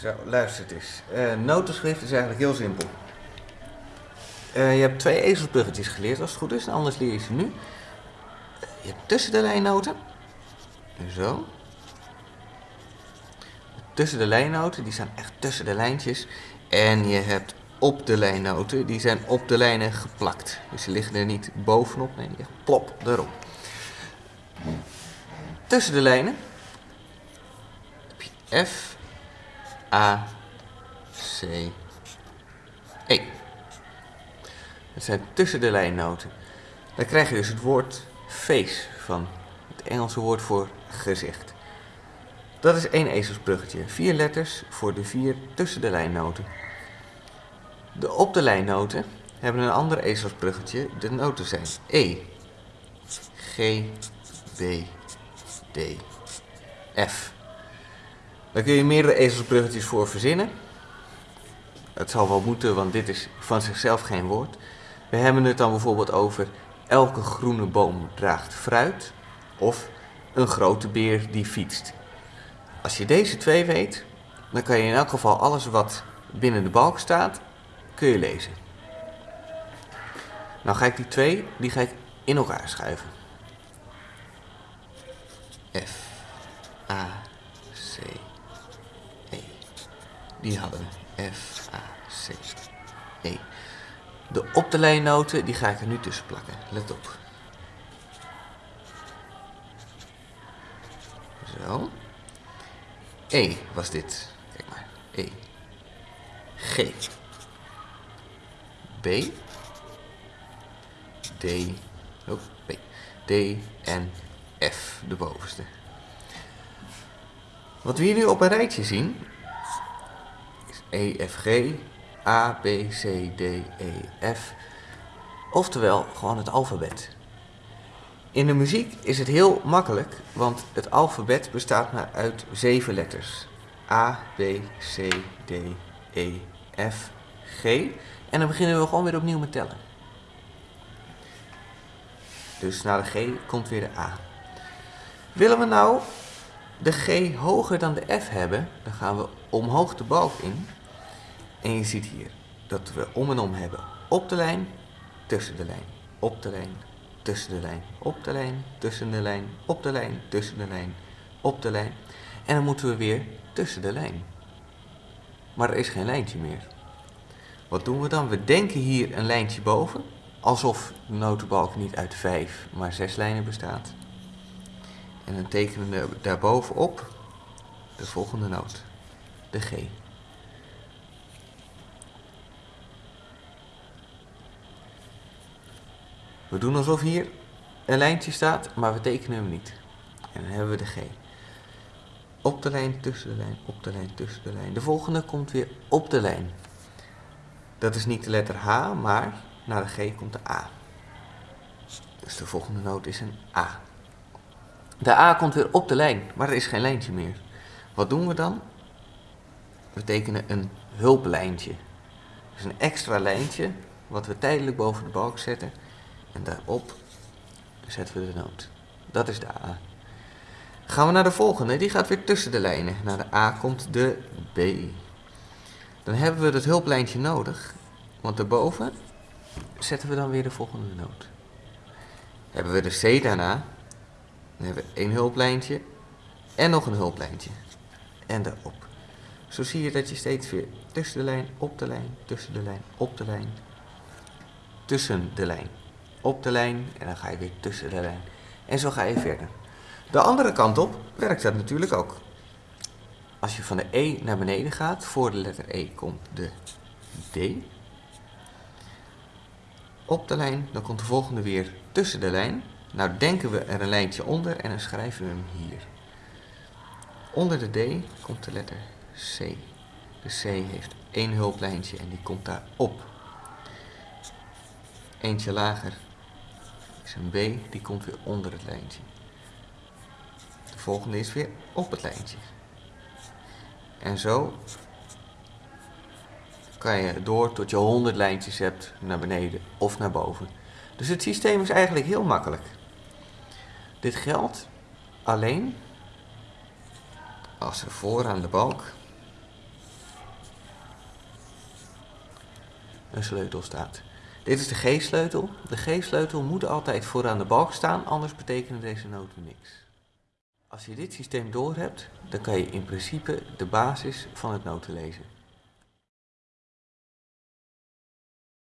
Zo, luister eens. Uh, notenschrift is eigenlijk heel simpel. Uh, je hebt twee ezelsbruggetjes geleerd als het goed is, anders leer je ze nu. Je hebt tussen de lijnnoten. Zo. Tussen de lijnnoten, die staan echt tussen de lijntjes. En je hebt op de lijnnoten, die zijn op de lijnen geplakt. Dus ze liggen er niet bovenop, nee, die plop erop. Tussen de lijnen heb je F, A, C, E. Dat zijn tussen de lijnnoten. Dan krijg je dus het woord face van het Engelse woord voor gezicht. Dat is één ezelsbruggetje. Vier letters voor de vier tussen de lijnnoten. De op de lijnnoten hebben een ander ezelsbruggetje. De noten zijn E, G, B, D, F. Daar kun je meerdere ezelsbruggetjes voor verzinnen. Het zal wel moeten, want dit is van zichzelf geen woord. We hebben het dan bijvoorbeeld over elke groene boom draagt fruit of een grote beer die fietst. Als je deze twee weet, dan kan je in elk geval alles wat binnen de balk staat, kun je lezen. Nou ga ik die twee, die ga ik in elkaar schuiven. F, A, C, E. Die hadden. F, A, C, E. De op de lijnnoten, die ga ik er nu tussen plakken. Let op. Zo. E was dit. Kijk maar. E. G. B. D. Oh, B. D en F, de bovenste. Wat we hier nu op een rijtje zien, E, F, G, A, B, C, D, E, F. Oftewel gewoon het alfabet. In de muziek is het heel makkelijk, want het alfabet bestaat maar uit zeven letters. A, B, C, D, E, F, G. En dan beginnen we gewoon weer opnieuw met tellen. Dus na de G komt weer de A. Willen we nou de G hoger dan de F hebben, dan gaan we omhoog de balk in. En je ziet hier dat we om en om hebben op de lijn, tussen de lijn, op de lijn, tussen de lijn, op de lijn, tussen de lijn, op de lijn, tussen de lijn, op de lijn. En dan moeten we weer tussen de lijn. Maar er is geen lijntje meer. Wat doen we dan? We denken hier een lijntje boven, alsof de notenbalk niet uit vijf, maar zes lijnen bestaat. En dan tekenen we daarbovenop de volgende noot, de G. We doen alsof hier een lijntje staat, maar we tekenen hem niet. En dan hebben we de G. Op de lijn, tussen de lijn, op de lijn, tussen de lijn. De volgende komt weer op de lijn. Dat is niet de letter H, maar na de G komt de A. Dus de volgende noot is een A. De A komt weer op de lijn, maar er is geen lijntje meer. Wat doen we dan? We tekenen een hulplijntje. Dus een extra lijntje, wat we tijdelijk boven de balk zetten. En daarop zetten we de noot. Dat is de A. Gaan we naar de volgende, die gaat weer tussen de lijnen. Na de A komt de B. Dan hebben we het hulplijntje nodig, want daarboven zetten we dan weer de volgende noot. Hebben we de C daarna, dan hebben we één hulplijntje en nog een hulplijntje. En daarop. Zo zie je dat je steeds weer tussen de lijn, op de lijn, tussen de lijn, op de lijn, tussen de lijn, op de lijn en dan ga je weer tussen de lijn. En zo ga je verder. De andere kant op werkt dat natuurlijk ook. Als je van de E naar beneden gaat, voor de letter E komt de D. Op de lijn, dan komt de volgende weer tussen de lijn. Nou denken we er een lijntje onder en dan schrijven we hem hier. Onder de D komt de letter C. De C heeft één hulplijntje en die komt daar op. Eentje lager een B die komt weer onder het lijntje. De volgende is weer op het lijntje. En zo kan je door tot je 100 lijntjes hebt naar beneden of naar boven. Dus het systeem is eigenlijk heel makkelijk. Dit geldt alleen als er vooraan de balk een sleutel staat. Dit is de G-sleutel. De G-sleutel moet altijd vooraan de balk staan, anders betekenen deze noten niks. Als je dit systeem doorhebt, dan kan je in principe de basis van het noten lezen.